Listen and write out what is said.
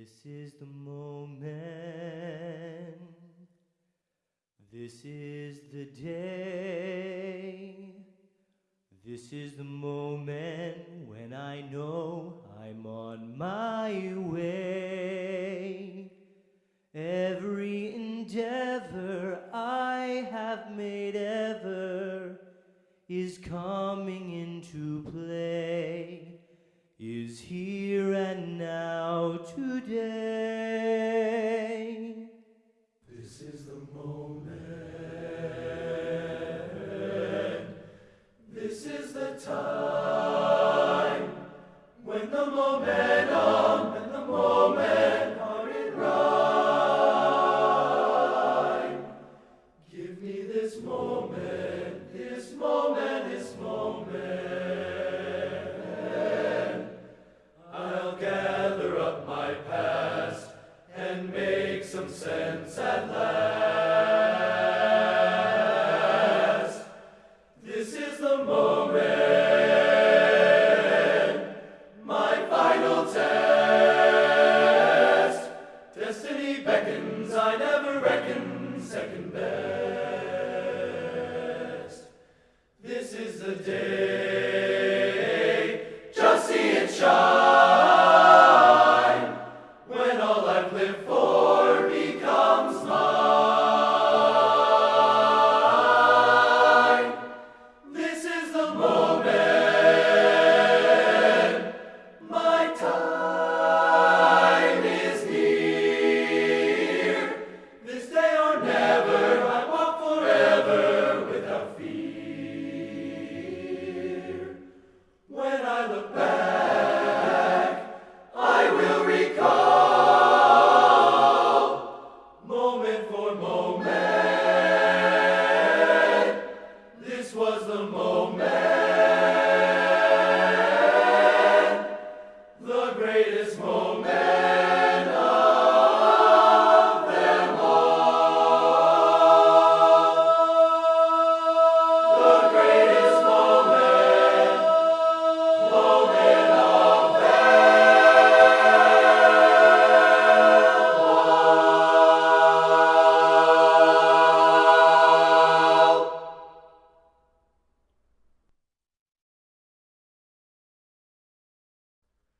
This is the moment. This is the day. This is the moment when I know I'm on my way. Every endeavor I have made ever is coming into today. This is the moment. This is the time when the momentum and the moment are in rhyme. Give me this moment, this moment, this moment. I never reckon second best. This is the day. moment for moment. This was the moment. The greatest moment.